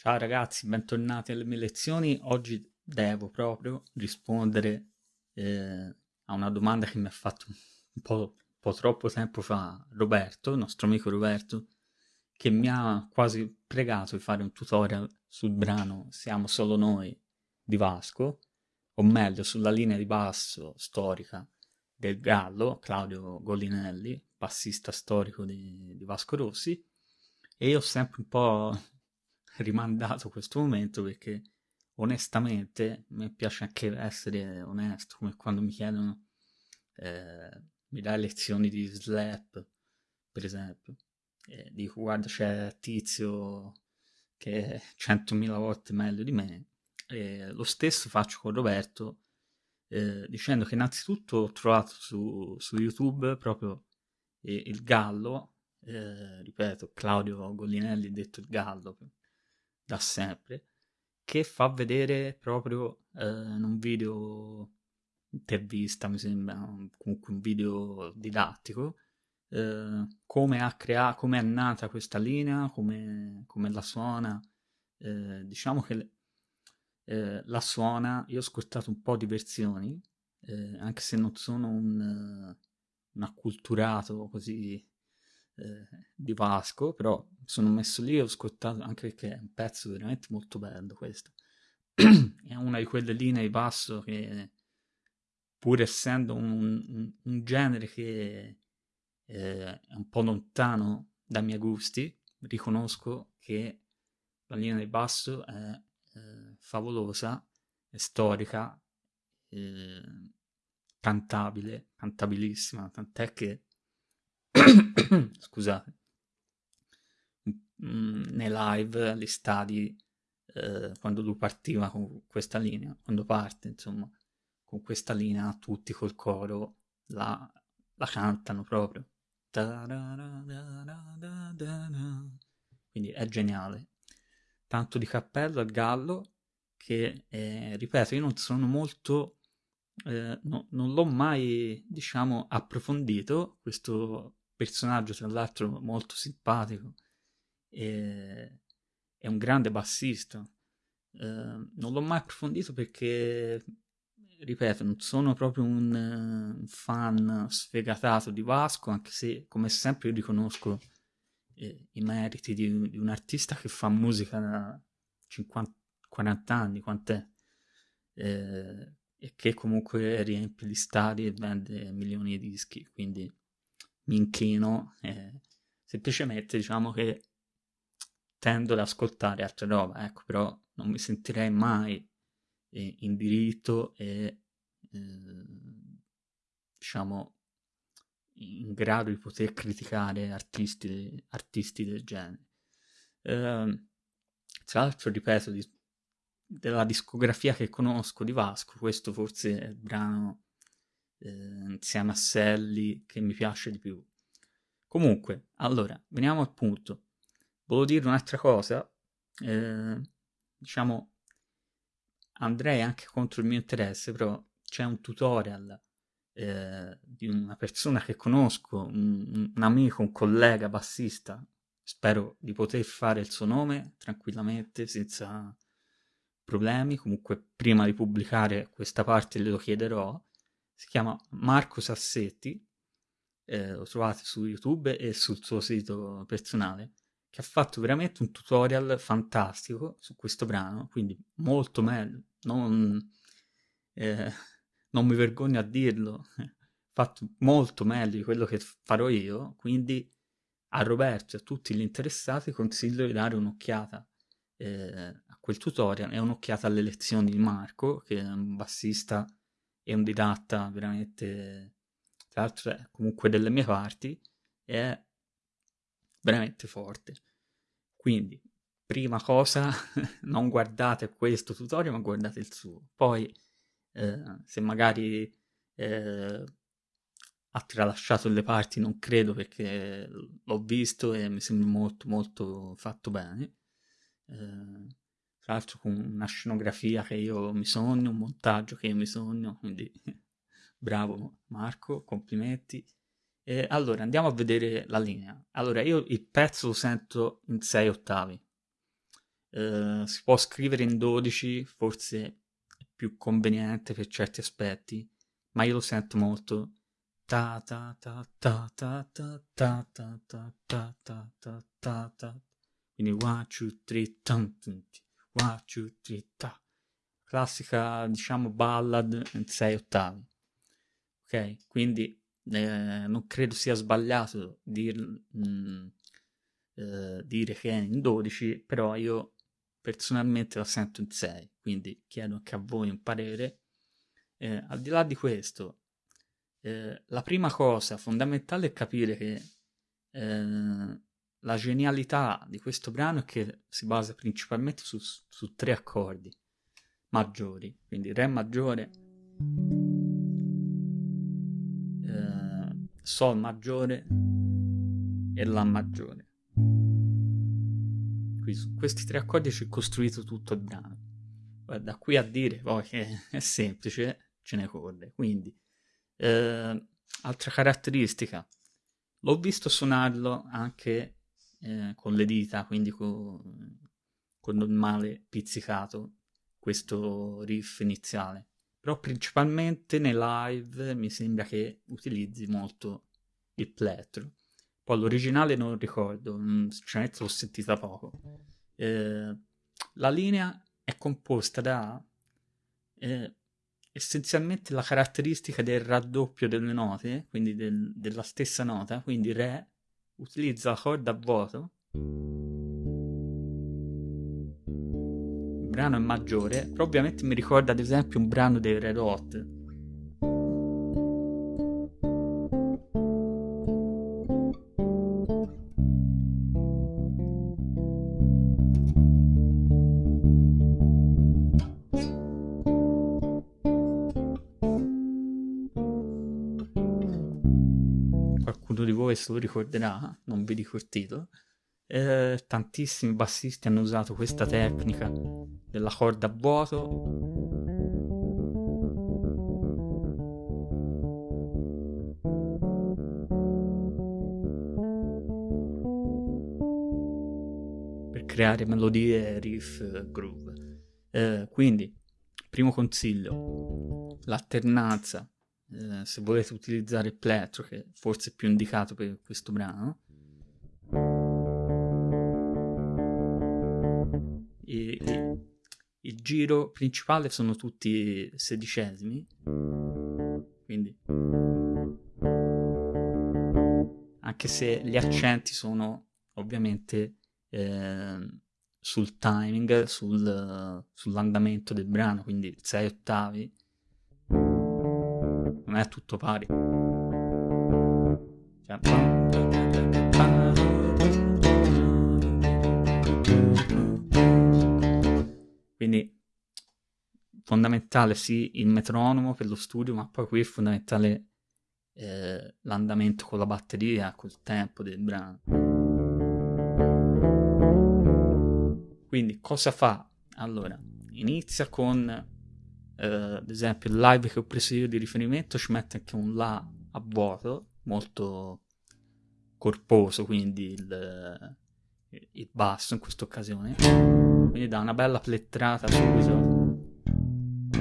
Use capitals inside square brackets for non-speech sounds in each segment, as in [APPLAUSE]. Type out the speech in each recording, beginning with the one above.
Ciao ragazzi, bentornati alle mie lezioni. Oggi devo proprio rispondere eh, a una domanda che mi ha fatto un po', un po' troppo tempo fa Roberto, il nostro amico Roberto, che mi ha quasi pregato di fare un tutorial sul brano Siamo solo noi di Vasco, o meglio sulla linea di basso storica del Gallo, Claudio Gollinelli, bassista storico di, di Vasco Rossi, e io ho sempre un po' rimandato questo momento perché onestamente mi piace anche essere onesto, come quando mi chiedono eh, mi dai lezioni di slap, per esempio, e dico guarda c'è Tizio che è centomila volte meglio di me, e lo stesso faccio con Roberto, eh, dicendo che innanzitutto ho trovato su, su YouTube proprio eh, il Gallo, eh, ripeto, Claudio Gollinelli detto il Gallo da sempre, che fa vedere proprio eh, in un video intervista, mi sembra, comunque un video didattico, eh, come, ha crea- come è nata questa linea, come, come la suona. Eh, diciamo che eh, la suona, io ho ascoltato un po' di versioni, eh, anche se non sono un, un acculturato così eh, di Vasco, però sono messo lì e ho ascoltato anche perché è un pezzo veramente molto bello questo. [CLEARS THROAT] è una di quelle linee di basso che pur essendo un, un, un genere che eh, è un po' lontano dai miei gusti, riconosco che la linea di basso è eh, favolosa, è storica, eh, cantabile, cantabilissima, tant'è che [COUGHS] scusate, mm, nei live, agli stadi, eh, quando lui partiva con questa linea, quando parte, insomma, con questa linea, tutti col coro la, la cantano proprio. Quindi è geniale. Tanto di cappello al gallo che, eh, ripeto, io non sono molto eh, no, non l'ho mai, diciamo, approfondito questo personaggio tra l'altro molto simpatico e è un grande bassista. Eh, non l'ho mai approfondito perché, ripeto, non sono proprio un, un, fan sfegatato di Vasco, anche se, come sempre, io riconosco eh, i meriti di, di, un artista che fa musica da 50, 40 anni, quant'è? Eh, e che comunque riempie gli stadi e vende milioni di dischi, quindi mi inchino e semplicemente diciamo che tendo ad ascoltare altre robe, ecco, però non mi sentirei mai eh, in diritto e eh, diciamo in grado di poter criticare artisti, artisti del genere. Eh, tra l'altro, ripeto, di, della discografia che conosco di Vasco, questo forse è il brano eh, insieme a Selly che mi piace di più. Comunque, allora, veniamo al punto. Volevo dire un'altra cosa, eh, diciamo, andrei anche contro il mio interesse, però c'è un tutorial eh, di una persona che conosco, un, un amico, un collega bassista, spero di poter fare il suo nome tranquillamente, senza problemi, comunque prima di pubblicare questa parte glielo chiederò, si chiama Marco Sassetti, eh, lo trovate su YouTube e sul suo sito personale, che ha fatto veramente un tutorial fantastico su questo brano, quindi molto meglio, non, eh, non mi vergogno a dirlo, [LAUGHS] fatto molto meglio di quello che farò io, quindi a Roberto e a tutti gli interessati consiglio di dare un'occhiata eh, a quel tutorial e un'occhiata alle lezioni di Marco, che è un bassista e un didatta veramente, tra l'altro è comunque delle mie parti, è veramente forte. Quindi, prima cosa, [LAUGHS] non guardate questo tutorial, ma guardate il suo. Poi, eh, se magari eh, ha tralasciato le parti, non credo perché l'ho visto e mi sembra molto molto fatto bene. Eh, tra l'altro con una scenografia che io mi sogno, un montaggio che io mi sogno, quindi bravo Marco, complimenti. E allora andiamo a vedere la linea. Allora io il pezzo lo sento in 6 ottavi. eh, si può scrivere in 12, forse è più conveniente per certi aspetti, ma io lo sento molto ta ta ta ta ta ta ta ta ta ta ta ta ta ta quindi one, two, three, tan, tan, one, two, three, ta classica diciamo ballad in 6 ottavi ok? Quindi eh, non credo sia sbagliato dir, mh, mm, eh, dire che è in 12 però io personalmente la sento in 6 quindi chiedo anche a voi un parere. Eh, al di là di questo eh, la prima cosa fondamentale è capire che eh, la genialità di questo brano è che si basa principalmente su, su tre accordi maggiori, quindi Re maggiore, eh, Sol maggiore e La maggiore. Quindi su questi tre accordi c'è costruito tutto il brano. Da qui a dire poi che [LAUGHS] è semplice, ce ne corre. Quindi eh, altra caratteristica, l'ho visto suonarlo anche eh, con le dita, quindi con, con normale pizzicato, questo riff iniziale. Però principalmente nei live mi sembra che utilizzi molto il plettro. Poi l'originale non ricordo, sinceramente l'ho sentita poco. Eh, la linea è composta da eh, essenzialmente la caratteristica del raddoppio delle note, quindi del, della stessa nota, quindi Re utilizza la corda a vuoto, il brano è maggiore, però ovviamente mi ricorda ad esempio un brano dei Red Hot, questo lo ricorderà, non vi titolo. Eh, tantissimi bassisti hanno usato questa tecnica della corda a vuoto. Creare melodie, riff, groove. Eh, quindi, primo consiglio, l'alternanza eh, se volete utilizzare il plettro, che forse è più indicato per questo brano. E, e, il giro principale sono tutti sedicesimi, quindi anche se gli accenti sono ovviamente eh, sul timing, sul, sull'andamento del brano, quindi 6 ottavi non è tutto pari. Quindi fondamentale sì il metronomo per lo studio, ma poi qui è fondamentale eh, l'andamento con la batteria, col tempo del brano. Quindi cosa fa? Allora, inizia con eh, ad esempio il live che ho preso io di riferimento ci mette anche un La a vuoto, molto corposo, quindi il, il basso in questa occasione. Quindi dà una bella plettrata subito.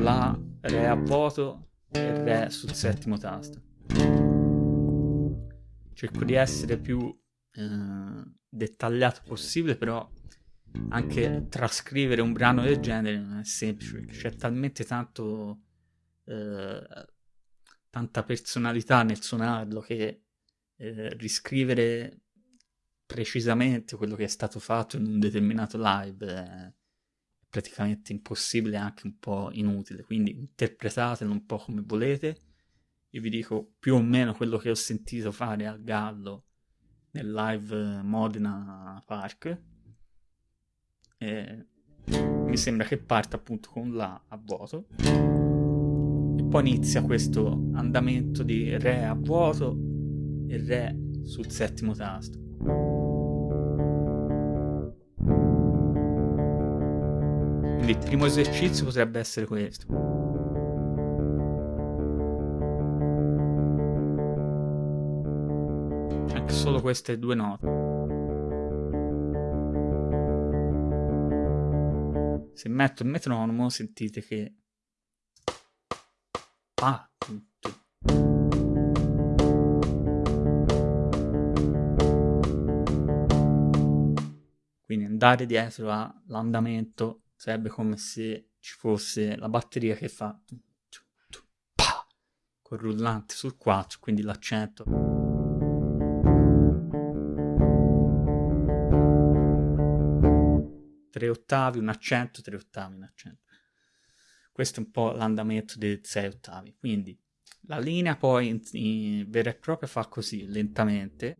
La, Re a vuoto e Re sul settimo tasto. Cerco di essere più eh, dettagliato possibile, però anche trascrivere un brano del genere non è semplice, c'è talmente tanto eh, tanta personalità nel suonarlo che eh, riscrivere precisamente quello che è stato fatto in un determinato live è praticamente impossibile e anche un po' inutile, quindi interpretatelo un po' come volete. Io vi dico più o meno quello che ho sentito fare al Gallo nel live Modena Park eh, mi sembra che parta appunto con La a vuoto e poi inizia questo andamento di Re a vuoto e Re sul settimo tasto. Quindi il primo esercizio potrebbe essere questo. Anche solo queste due note. Se metto il metronomo sentite che... Ah, Quindi andare dietro all'andamento sarebbe come se ci fosse la batteria che fa col rullante sul 4, quindi l'accento. Tre ottavi, un accento, tre ottavi, un accento. Questo è un po' l'andamento dei sei ottavi. Quindi la linea poi in, in vera e propria fa così, lentamente.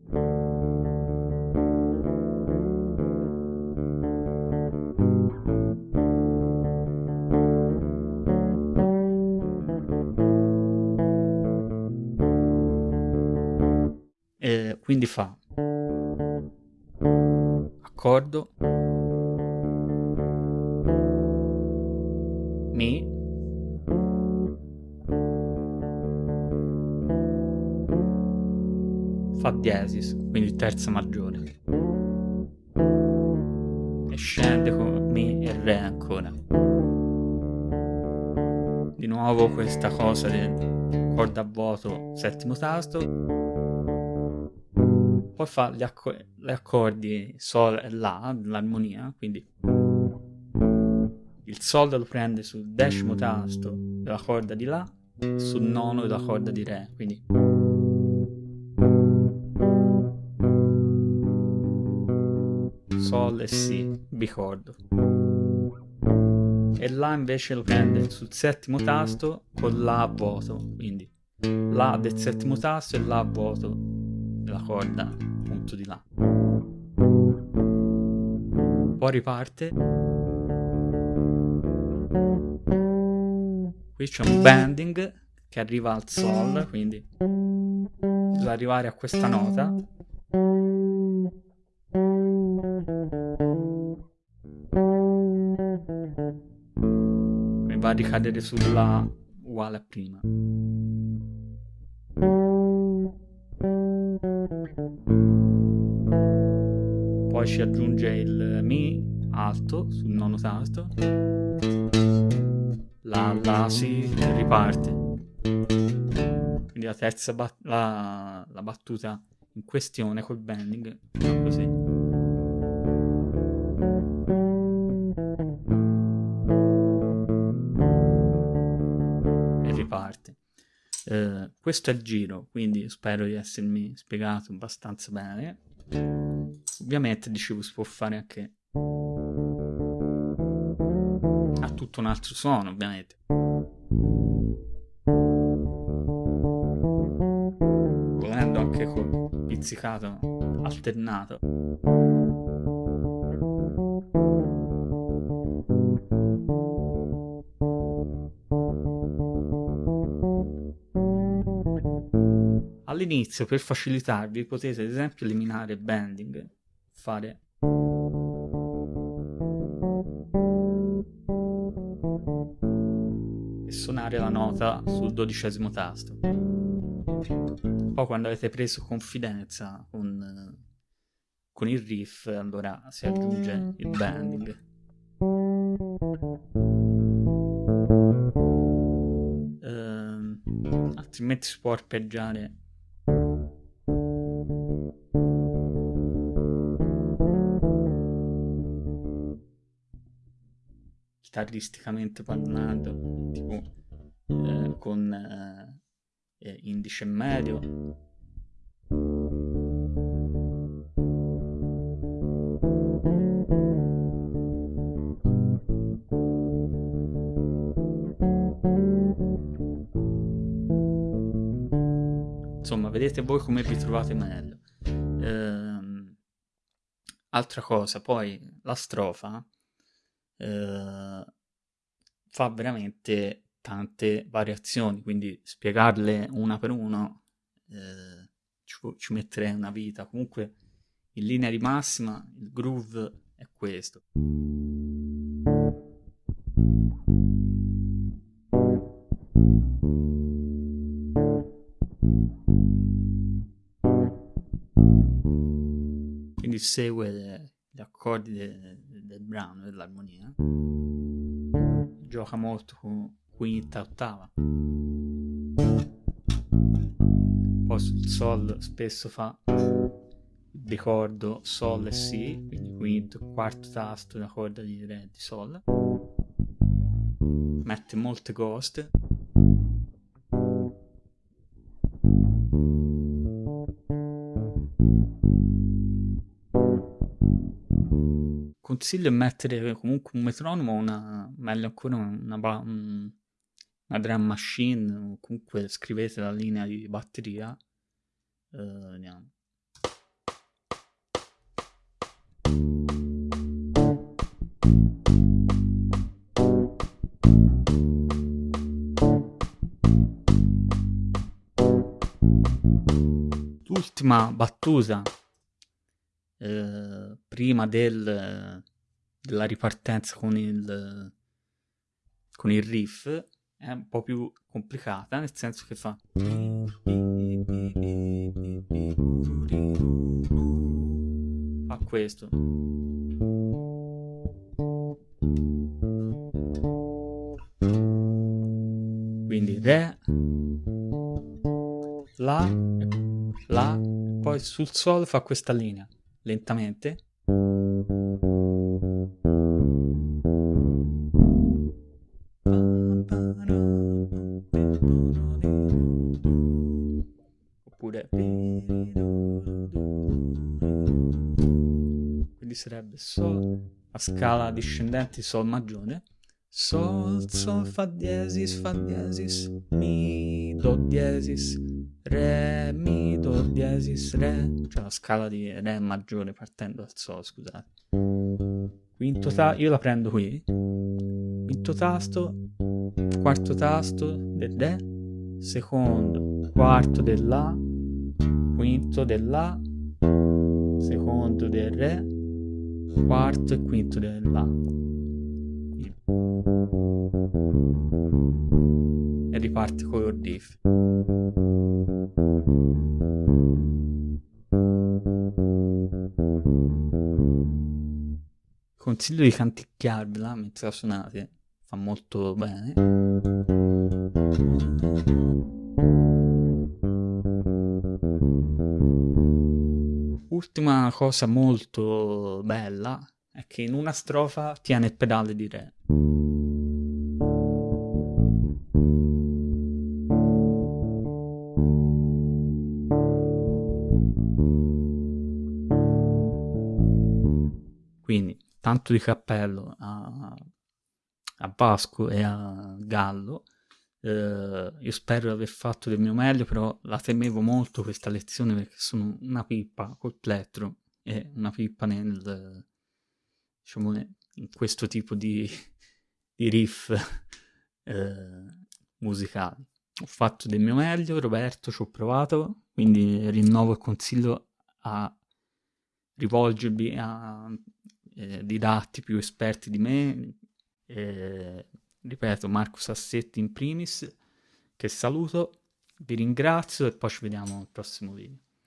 quindi fa accordo fa diesis quindi terza maggiore. E scende con mi e re ancora. Di nuovo questa cosa del corda vuoto settimo tasto. Poi fa gli, acco- gli accordi Sol e La, l'armonia, quindi il Sol lo prende sul decimo tasto della corda di La, sul nono della corda di Re, quindi Sol e Si, bicordo. E La invece lo prende sul settimo tasto con La vuoto, quindi La del settimo tasto e La vuoto della corda appunto di là. Poi riparte. Qui c'è un bending che arriva al sol, quindi bisogna arrivare a questa nota. Va a ricadere sulla uguale a prima. Poi ci aggiunge il Mi alto sul nono tasto. La, la, si riparte. Quindi la terza bat- la, la battuta in questione col bending così. E riparte. Eh, questo è il giro, quindi spero di essermi spiegato abbastanza bene. Ovviamente, dicevo, si può fare anche a tutto un altro suono, ovviamente. Volendo anche con pizzicato alternato. All'inizio, per facilitarvi, potete ad esempio eliminare bending, fare e suonare la nota sul dodicesimo tasto. Poi quando avete preso confidenza con, con il riff, allora si aggiunge il bending. Uh, altrimenti si può arpeggiare chitarristicamente parlando, tipo eh, con eh, eh, indice medio. Insomma, vedete voi come vi trovate meglio. Ehm, altra cosa, poi la strofa eh, fa veramente tante variazioni, quindi spiegarle una per una eh, ci, ci metterei una vita. Comunque, in linea di massima, il groove è questo. Quindi segue gli accordi de, brano, dell'armonia. gioca molto con quinta, ottava. Poi sul sol spesso fa ricordo sol e si, quindi quinto, quarto tasto, una corda di re di sol. Mette molte ghost. Consiglio di mettere comunque un metronomo, una, meglio ancora una, una, una drum machine, o comunque scrivete la linea di batteria. Uh, vediamo. L'ultima battuta eh, prima del, della ripartenza con il, con il riff è un po' più complicata, nel senso che fa... Fa questo. Quindi Re, La, La, poi sul Sol fa questa linea lentamente. Sol, a scala discendente Sol maggiore. Sol, Sol, Fa diesis, Fa diesis, Mi, Do diesis, Re, Mi, Do diesis, Re, cioè la scala di Re maggiore partendo dal Sol, scusate. Quinto tasto, io la prendo qui. Quinto tasto, quarto tasto del Re, secondo, quarto del La, quinto del La, secondo del Re, quarto e quinto del La. E riparte con riff. Consiglio di canticchiarvela mentre la suonate, fa molto bene. Ultima cosa molto bella è che in una strofa tiene il pedale di re. Quindi, tanto di cappello a, a Vasco e a Gallo. Eh, io spero di aver fatto del mio meglio, però la temevo molto questa lezione perché sono una pippa col plettro e una pippa nel, diciamo, in questo tipo di, di riff eh, musicali. Ho fatto del mio meglio, Roberto, ci ho provato, quindi rinnovo il consiglio a rivolgervi a eh, didatti più esperti di me, eh, ripeto, Marco Sassetti in primis, che saluto, vi ringrazio e poi ci vediamo al prossimo video.